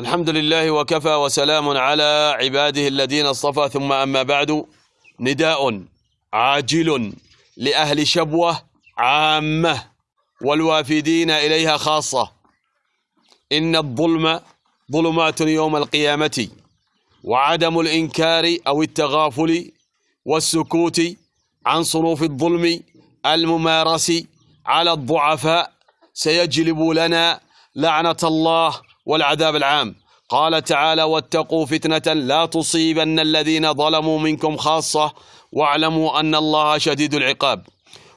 الحمد لله وكفى وسلام على عباده الذين اصطفى ثم أما بعد نداء عاجل لأهل شبوة عامة والوافدين إليها خاصة. إن الظلم ظلمات يوم القيامة وعدم الإنكار أو التغافل والسكوت عن صنوف الظلم الممارس على الضعفاء سيجلب لنا لعنة الله والعذاب العام. قال تعالى واتقوا فتنة لا تصيبن الذين ظلموا منكم خاصة واعلموا أن الله شديد العقاب.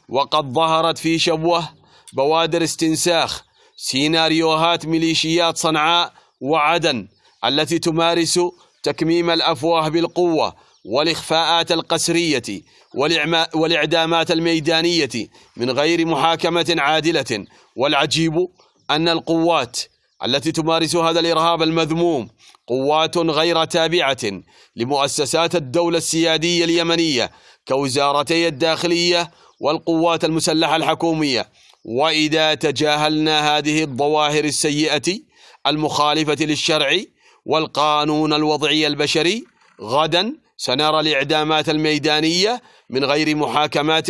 وقد ظهرت في شبوة بوادر استنساخ سيناريوهات ميليشيات صنعاء وعدن التي تمارس تكميم الأفواه بالقوة والإخفاءات القسرية والإعدامات الميدانية من غير محاكمة عادلة. والعجيب أن القوات التي تمارس هذا الإرهاب المذموم قوات غير تابعة لمؤسسات الدولة السيادية اليمنية كوزارتي الداخلية والقوات المسلحة الحكومية. وإذا تجاهلنا هذه الظواهر السيئة المخالفة للشرع والقانون الوضعي البشري غدا سنرى الإعدامات الميدانية من غير محاكمات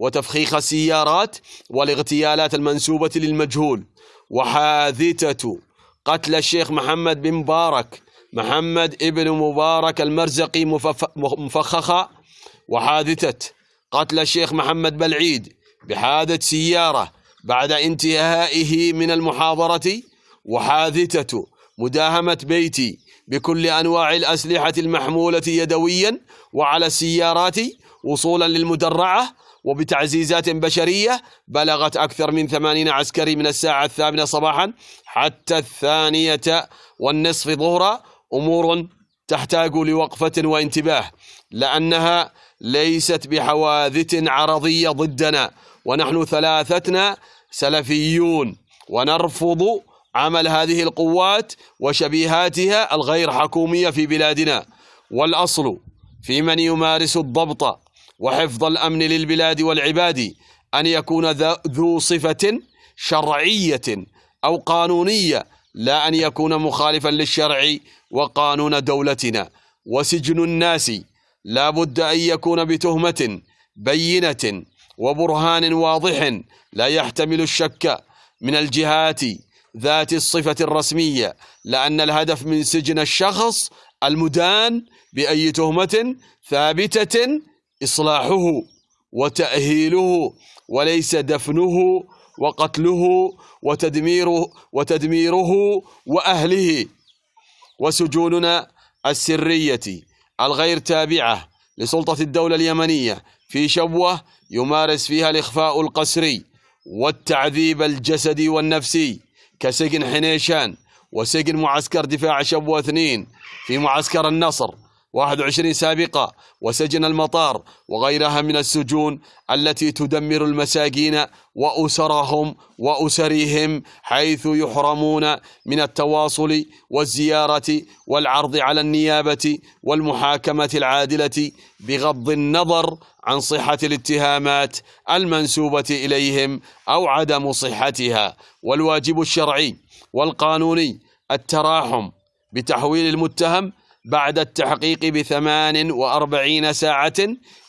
وتفخيخ السيارات والاغتيالات المنسوبة للمجهول. وحادثة قتل الشيخ محمد بن مبارك محمد ابن مبارك المرزقي مفخخة. وحادثة قتل الشيخ محمد بالعيد بحادث سيارة بعد انتهائه من المحاضرة. وحادثة مداهمة بيتي بكل أنواع الأسلحة المحمولة يدويا وعلى السيارات وصولا للمدرعة. وبتعزيزات بشرية بلغت أكثر من ثمانين عسكري من الساعة الثامنة صباحا حتى الثانية والنصف ظهرا. أمور تحتاج لوقفة وانتباه لأنها ليست بحوادث عرضية ضدنا. ونحن ثلاثتنا سلفيون ونرفض عمل هذه القوات وشبيهاتها الغير حكومية في بلادنا. والأصل في من يمارس الضبط وحفظ الأمن للبلاد والعباد أن يكون ذو صفة شرعية أو قانونية لا أن يكون مخالفا للشرع وقانون دولتنا. وسجن الناس لا بد أن يكون بتهمة بينة وبرهان واضح لا يحتمل الشك من الجهات ذات الصفة الرسمية لأن الهدف من سجن الشخص المدان بأي تهمة ثابتة إصلاحه وتأهيله وليس دفنه وقتله وتدميره وتدميره وأهله وسجوننا السرية الغير تابعة لسلطة الدولة اليمنية في شبوة يمارس فيها الإخفاء القسري والتعذيب الجسدي والنفسي كسجن حنيشان وسجن معسكر دفاع شبوة اثنين في معسكر النصر 21 سابقة وسجن المطار وغيرها من السجون التي تدمر المساكين وأسرهم وأسرهم حيث يحرمون من التواصل والزيارة والعرض على النيابة والمحاكمة العادلة بغض النظر عن صحة الاتهامات المنسوبة إليهم أو عدم صحتها. والواجب الشرعي والقانوني التراحم بتحويل المتهم بعد التحقيق بثمان وأربعين ساعة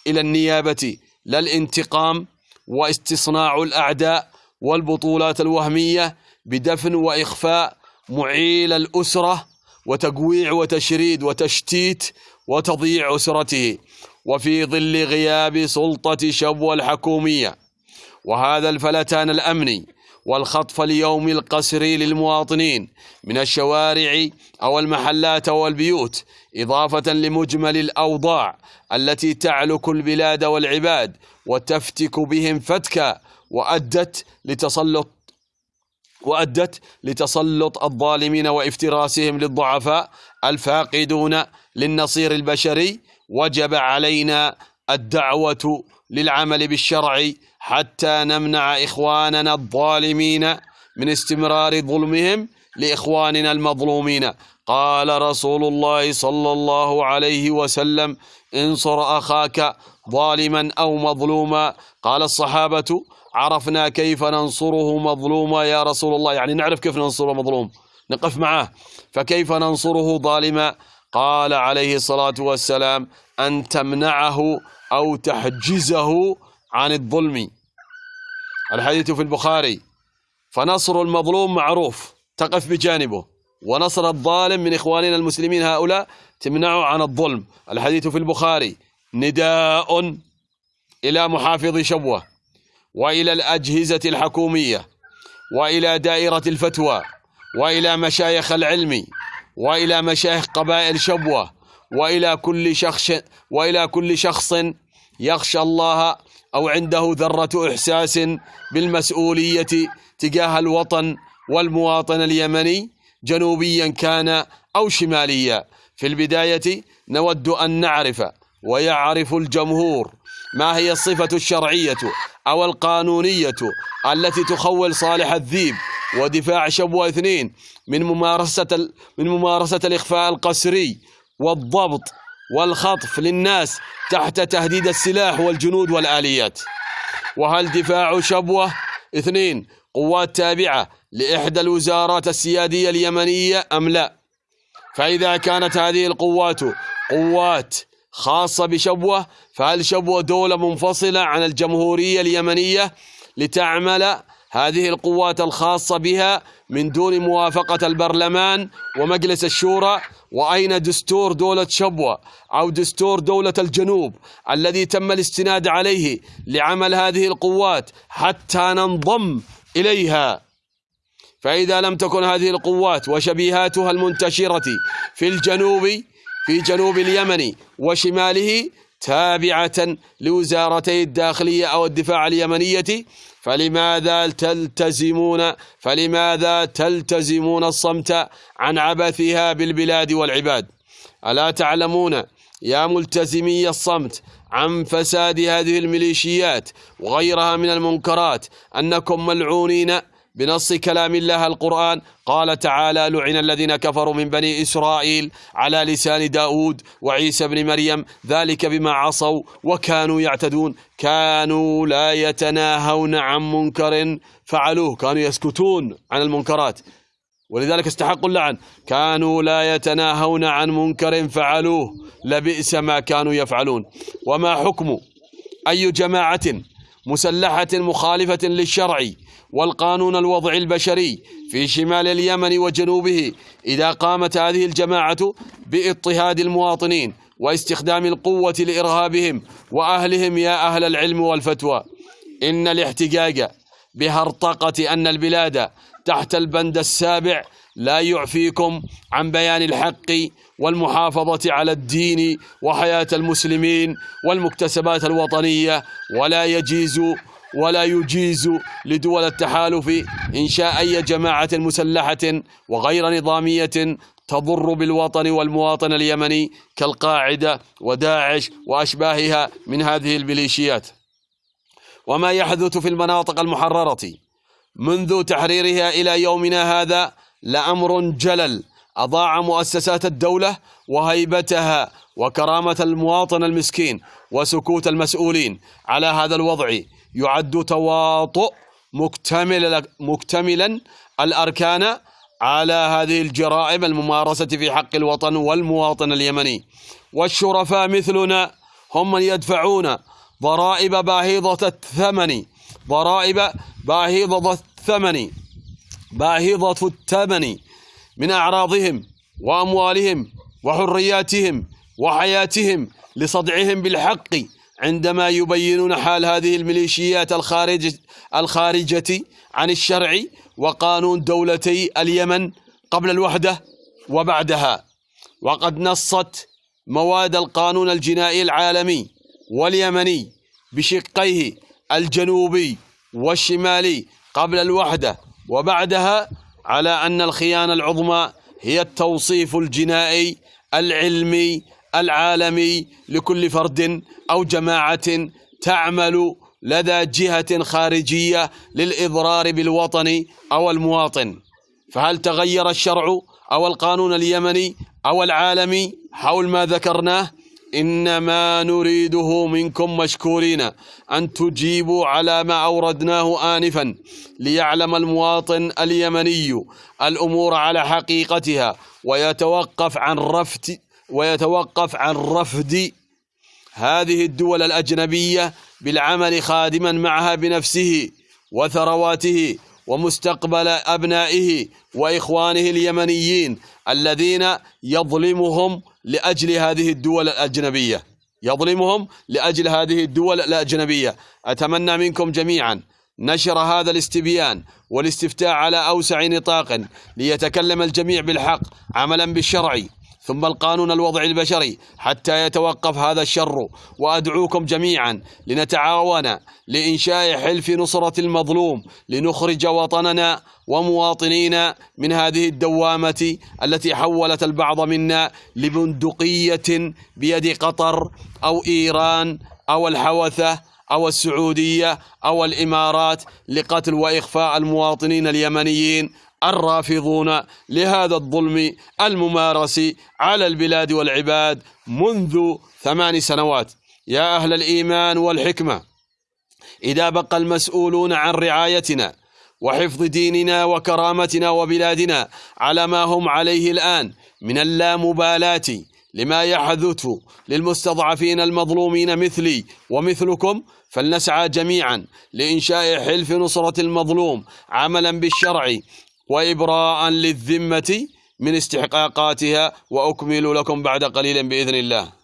إلى النيابة لا الانتقام واستصناع الأعداء والبطولات الوهمية بدفن وإخفاء معيل الأسرة وتقويع وتشريد وتشتيت وتضييع أسرته وفي ظل غياب سلطة شبوة الحكومية وهذا الفلتان الأمني والخطف اليومي القسري للمواطنين من الشوارع أو المحلات أو البيوت إضافة لمجمل الأوضاع التي تعلك البلاد والعباد وتفتك بهم فتكا وأدت لتسلط وأدت لتسلط الظالمين وافتراسهم للضعفاء الفاقدون للنصير البشري وجب علينا الدعوة للعمل بالشرع حتى نمنع إخواننا الظالمين من استمرار ظلمهم لإخواننا المظلومين. قال رسول الله صلى الله عليه وسلم انصر أخاك ظالما أو مظلوما قال الصحابة عرفنا كيف ننصره مظلوما يا رسول الله يعني نعرف كيف ننصر مظلوم نقف معه. فكيف ننصره ظالما؟ قال عليه الصلاة والسلام أن تمنعه أو تحجزه عن الظلم الحديث في البخاري. فنصر المظلوم معروف تقف بجانبه. ونصر الظالم من إخواننا المسلمين هؤلاء تمنعه عن الظلم. الحديث في البخاري. نداء إلى محافظ شبوة وإلى الأجهزة الحكومية وإلى دائرة الفتوى وإلى مشايخ العلم وإلى مشايخ قبائل شبوة وإلى كل شخص وإلى كل شخص يخشى الله أو عنده ذرة إحساس بالمسؤولية تجاه الوطن والمواطن اليمني جنوبيا كان أو شماليا. في البداية نود أن نعرف ويعرف الجمهور ما هي الصفة الشرعية أو القانونية التي تخول صالح الذيب ودفاع شبوة اثنين من ممارسة من ممارسة الإخفاء القسري والضبط والخطف للناس تحت تهديد السلاح والجنود والآليات. وهل دفاع شبوة؟ اثنين قوات تابعة لإحدى الوزارات السيادية اليمنية أم لا؟ فإذا كانت هذه القوات قوات خاصة بشبوة فهل شبوة دولة منفصلة عن الجمهورية اليمنية لتعمل هذه القوات الخاصة بها من دون موافقة البرلمان ومجلس الشورى وأين دستور دولة شبوة أو دستور دولة الجنوب الذي تم الاستناد عليه لعمل هذه القوات حتى ننضم إليها؟ فإذا لم تكن هذه القوات وشبيهاتها المنتشرة في الجنوب في جنوب اليمن وشماله تابعة لوزارتي الداخلية أو الدفاع اليمنية فلماذا تلتزمون فلماذا تلتزمون الصمت عن عبثها بالبلاد والعباد؟ ألا تعلمون يا ملتزمي الصمت عن فساد هذه الميليشيات وغيرها من المنكرات أنكم ملعونين بنص كلام الله القرآن. قال تعالى لعن الذين كفروا من بني إسرائيل على لسان داود وعيسى بن مريم ذلك بما عصوا وكانوا يعتدون. كانوا لا يتناهون عن منكر فعلوه كانوا يسكتون عن المنكرات. ولذلك استحقوا اللعن. كانوا لا يتناهون عن منكر فعلوه. لبئس ما كانوا يفعلون. وما حكم أي جماعة مسلحة مخالفة للشرع والقانون الوضعي البشري في شمال اليمن وجنوبه إذا قامت هذه الجماعة بإضطهاد المواطنين واستخدام القوة لإرهابهم وأهلهم يا أهل العلم والفتوى. إن الاحتجاج بهرطقة أن البلاد تحت البند السابع لا يعفيكم عن بيان الحق والمحافظة على الدين وحياة المسلمين والمكتسبات الوطنية ولا يجيز ولا يجيز لدول التحالف إنشاء أي جماعة مسلحة وغير نظامية تضر بالوطن والمواطن اليمني كالقاعدة وداعش وأشباهها من هذه الميليشيات وما يحدث في المناطق المحررة. منذ تحريرها إلى يومنا هذا لأمر جلل. أضاع مؤسسات الدولة وهيبتها وكرامة المواطن المسكين وسكوت المسؤولين. على هذا الوضع يعد تواطؤ مكتمل مكتملا الأركان على هذه الجرائم الممارسة في حق الوطن والمواطن اليمني. والشرفاء مثلنا هم من يدفعون ضرائب باهظة الثمن. ضرائب باهظة الثمن. باهظة الثمن من أعراضهم وأموالهم وحرياتهم وحياتهم لصدعهم بالحق. عندما يبينون حال هذه الميليشيات الخارج الخارجة عن الشرع وقانون دولتي اليمن قبل الوحدة وبعدها. وقد نصت مواد القانون الجنائي العالمي واليمني بشقيه الجنوبي والشمالي قبل الوحدة وبعدها على أن الخيانة العظمى هي التوصيف الجنائي العلمي العالمي لكل فرد أو جماعة تعمل لدى جهة خارجية للإضرار بالوطن أو المواطن. فهل تغير الشرع أو القانون اليمني أو العالمي حول ما ذكرناه؟ إنما نريده منكم مشكورين أن تجيبوا على ما أوردناه آنفا ليعلم المواطن اليمني الأمور على حقيقتها ويتوقف عن رفض ويتوقف عن رفض هذه الدول الأجنبية بالعمل خادما معها بنفسه وثرواته ومستقبل أبنائه وإخوانه اليمنيين الذين يظلمهم لأجل هذه الدول الأجنبية. يظلمهم لأجل هذه الدول الأجنبية. أتمنى منكم جميعا نشر هذا الاستبيان والاستفتاء على أوسع نطاق ليتكلم الجميع بالحق عملا بالشرع. ثم القانون الوضع البشري حتى يتوقف هذا الشر وأدعوكم جميعا لنتعاون لإنشاء حلف نصرة المظلوم لنخرج وطننا ومواطنينا من هذه الدوامة التي حولت البعض منا لبندقية بيد قطر أو إيران أو الحوثة أو السعودية أو الإمارات لقتل وإخفاء المواطنين اليمنيين الرافضون لهذا الظلم الممارس على البلاد والعباد منذ ثمان سنوات. يا أهل الإيمان والحكمة إذا بقى المسؤولون عن رعايتنا وحفظ ديننا وكرامتنا وبلادنا على ما هم عليه الآن من اللامبالاة لما يحدث للمستضعفين المظلومين مثلي ومثلكم فلنسعى جميعا لإنشاء حلف نصرة المظلوم عملا بالشرع وإبراء للذمة من استحقاقاتها وأكمل لكم بعد قليل بإذن الله.